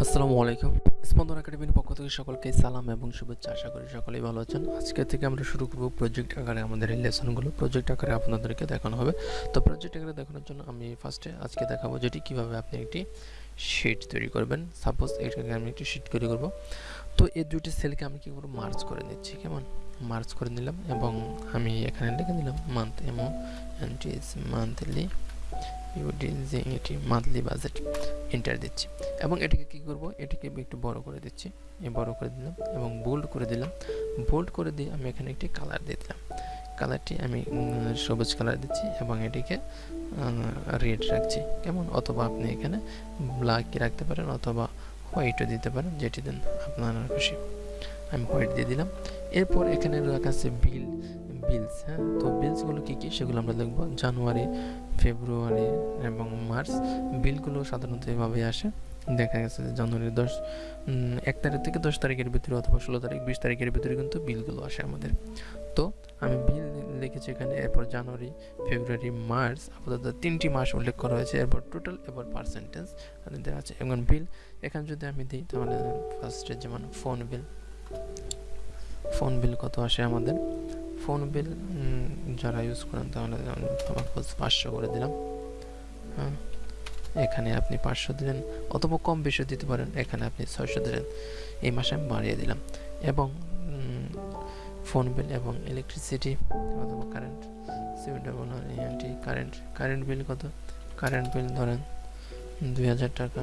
আসসালামু আলাইকুম। স্পন্দন একাডেমির পক্ষ থেকে সকলকে সালাম এবং শুভেচ্ছা। আশা করি সকলেই ভালো আছেন। আজকে থেকে আমরা শুরু করব প্রজেক্ট আকারে আমাদের লেসনগুলো প্রজেক্ট আকারে আপনাদেরকে দেখানো হবে। তো প্রজেক্ট আকারে দেখানোর জন্য আমি ফার্স্টে আজকে দেখাবো যেটি কীভাবে আপনি একটি শিট তৈরি করবেন। সাপোজ এটাকে আমি একটি শিট তৈরি করব। তো এই দুটি সেলকে আমি কী করব? মার্চ করে নিচ্ছি। কেমন? মার্চ করে নিলাম এবং আমি এখানে লিখে দিলাম মান্থ এমো অ্যান্ড মান্থলি যে এটি মান্থলি বাজেট এন্টার দিচ্ছি। এবং এটিকে কি করব? এটিকে একটু বড় করে দিচ্ছি। বড় করে দিলাম এবং বোল্ড করে দিলাম। বোল্ড করে দিয়ে আমি এখানে একটি কালার দিয়ে দিলাম। কালারটি আমি সবুজ কালার দিচ্ছি এবং এটিকে রেড রাখছি। কেমন? অথবা আপনি এখানে ব্ল্যাক রাখতে পারেন অথবা হোয়াইটও দিতে পারেন, যেটি দেন আপনার খুশি। আমি হোয়াইট দিয়ে দিলাম। এরপর এখানে রাখা আছে বিল বিলস হ্যাঁ? তো বিলসগুলো কী কী? সেগুলো আমরা দেখব। জানুয়ারি, ফেব্রুয়ারি এবং মার্চ বিলগুলো সাধারণত এভাবে আসে। দেখা গেছে যে জানুয়ারির দশ এক তারিখ থেকে দশ তারিখের ভিতরে অথবা ষোলো তারিখ, বিশ তারিখের ভিতরে কিন্তু বিলগুলো আসে আমাদের। তো আমি বিল লিখেছি এখানে, এরপর জানুয়ারি, ফেব্রুয়ারি, মার্চ, আপাতত তিনটি মাস উল্লেখ করা হয়েছে। এরপর টোটাল এবার পার্সেন্টেজ দেওয়া আছে। এবং বিল এখানে যদি আমি দিই তাহলে ফার্স্টে যেমন ফোন বিল ফোন বিল কত আসে আমাদের? ফোন বিল যারা ইউজ করেন তাহলে পাঁচশো করে দিলাম। হ্যাঁ এখানে আপনি পাঁচশো দিলেন অথবা কম বেশি দিতে পারেন, এখানে আপনি ছয়শো দিলেন। এই মাসে আমি বাড়িয়ে দিলাম। এবং ফোন বিল এবং ইলেকট্রিসিটি অথবা কারেন্ট সিভিটি কারেন্ট কারেন্ট বিল কত? কারেন্ট বিল ধরেন দুই হাজার টাকা।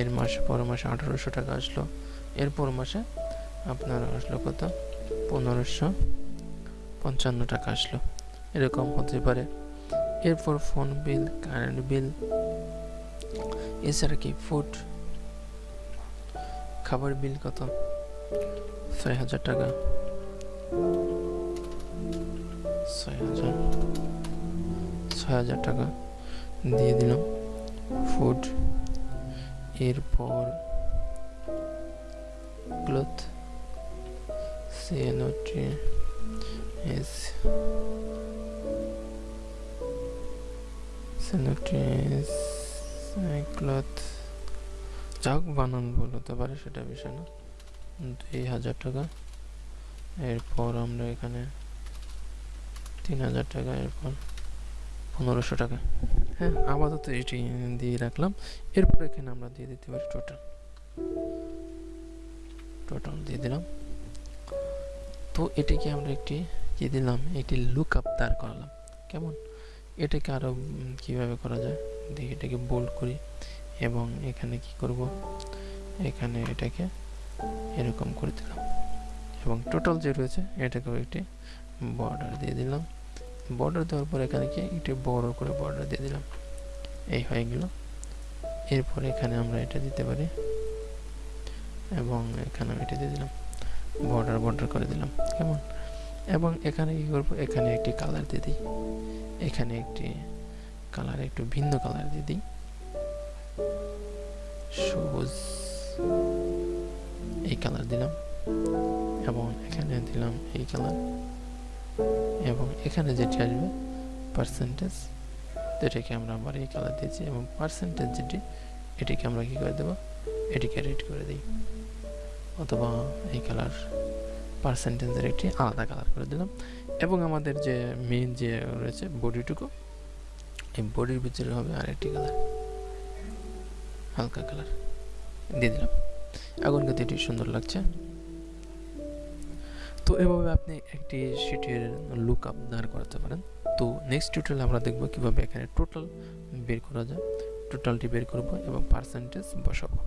এর মাসে, পর মাসে আঠারোশো টাকা আসলো। এরপর মাসে আপনার আসলো কত? পনেরোশো। পঞ্চান্ন টাকা আসলো। এরকম হতে পারে। এরপর ফোন বিল কারেন্ট বিল এছাড়া কি ফুড খাবার বিল কত? ছয় হাজার টাকা। ছয় হাজার। ছয় হাজার টাকা দিয়ে দিলাম। ফুড এরপর cloth C N O T S C N O T cloth যাক বানান ভুল হতে পারে সেটা বিষয় না। দুই হাজার টাকা। এরপর আমরা এখানে তিন হাজার টাকা, এরপর পনেরোশো টাকা। হ্যাঁ আপাতত এটি দিয়ে রাখলাম। এরপর এখানে আমরা দিয়ে দিতে পারি টোটাল টোটাল দিয়ে দিলাম। তো এটিকে আমরা একটি কি দিলাম? একটি লুক আপ দাঁড় করালাম। কেমন? এটাকে আরও কীভাবে করা যায়? দেখি, এটাকে বোল্ড করি এবং এখানে কি করব? এখানে এটাকে এরকম করে দিলাম এবং টোটাল যে রয়েছে, এটাকেও একটি বর্ডার দিয়ে দিলাম। বর্ডার দেওয়ার পর এখানে কি? একটি বড় করে বর্ডার দিয়ে দিলাম। এই হয়ে গেল। এরপর এখানে আমরা এটা দিতে পারি এবং এখানে এটা দিয়ে দিলাম। বর্ডার বর্ডার করে দিলাম। কেমন? এবং এখানে কি করব? এখানে একটি কালার দিয়ে দিই। এখানে একটি কালার একটু ভিন্ন কালার দিয়ে দিই। সবুজ। এই কালার দিলাম। এবং এখানে দিলাম এই কালার এবং এখানে যেটি আসবে পার্সেন্টেজ এটাকে আমরা আবার এই কালার দিয়েছি এবং পার্সেন্টেজ যেটি, এটিকে আমরা কি করে দেবো? এটিকে রেড করে দিই। অথবা এই কালার পার্সেন্টেজের একটি আলাদা কালার করে দিলাম। এবং আমাদের যে মেন যে রয়েছে বডিটুকু এই বডির ভিতরে হবে আরেকটি কালার হালকা কালার দিয়ে দিলাম। এখন কিন্তু এটি সুন্দর লাগছে। তো এভাবে আপনি একটি শিটের লুক আপ দাঁড় করাতে পারেন। তো নেক্সট টিউটোরিয়াল আমরা দেখব কীভাবে এখানে টোটাল বের করা যায়। টোটালটি বের করব এবং পার্সেন্টেজ বসাবো।